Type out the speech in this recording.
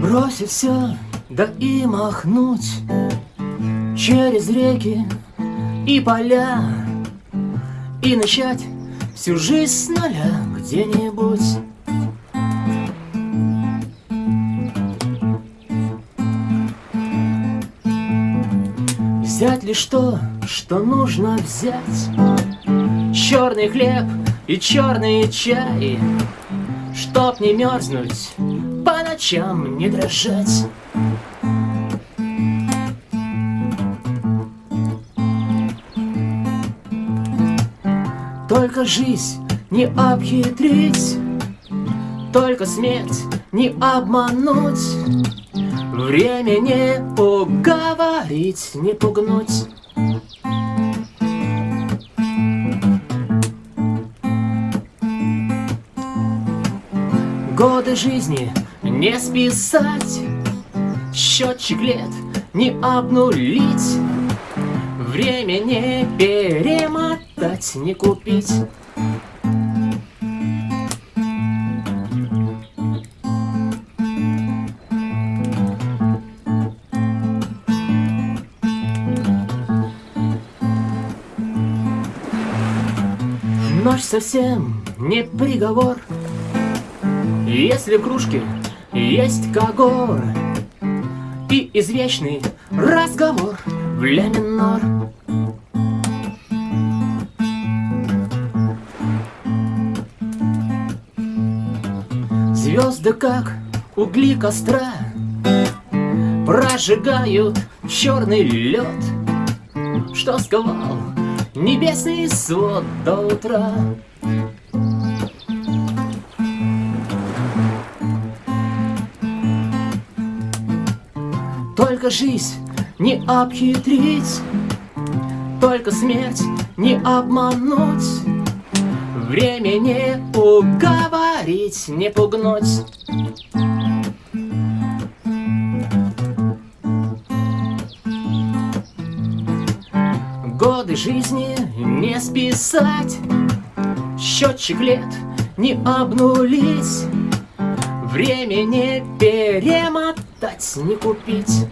Бросить все, да и махнуть Через реки и поля И начать всю жизнь с нуля где-нибудь Взять лишь то, что нужно взять. Черный хлеб и черный чай Чтоб не мерзнуть, по ночам не дрожать. Только жизнь не обхитрить Только смерть не обмануть Время не поговорить, не пугнуть. Годы жизни не списать Счетчик лет не обнулить. Время не перемотать, не купить Ночь совсем не приговор. Если в кружке есть когор И извечный разговор в ля минор. Звезды, как угли костра Прожигают черный лед Что сковал небесный свод до утра. Только жизнь не обхитрить Только смерть не обмануть. Время не уговорить, не пугнуть Годы жизни не списать. Счетчик лет не обнулить. Время не перемотать, не купить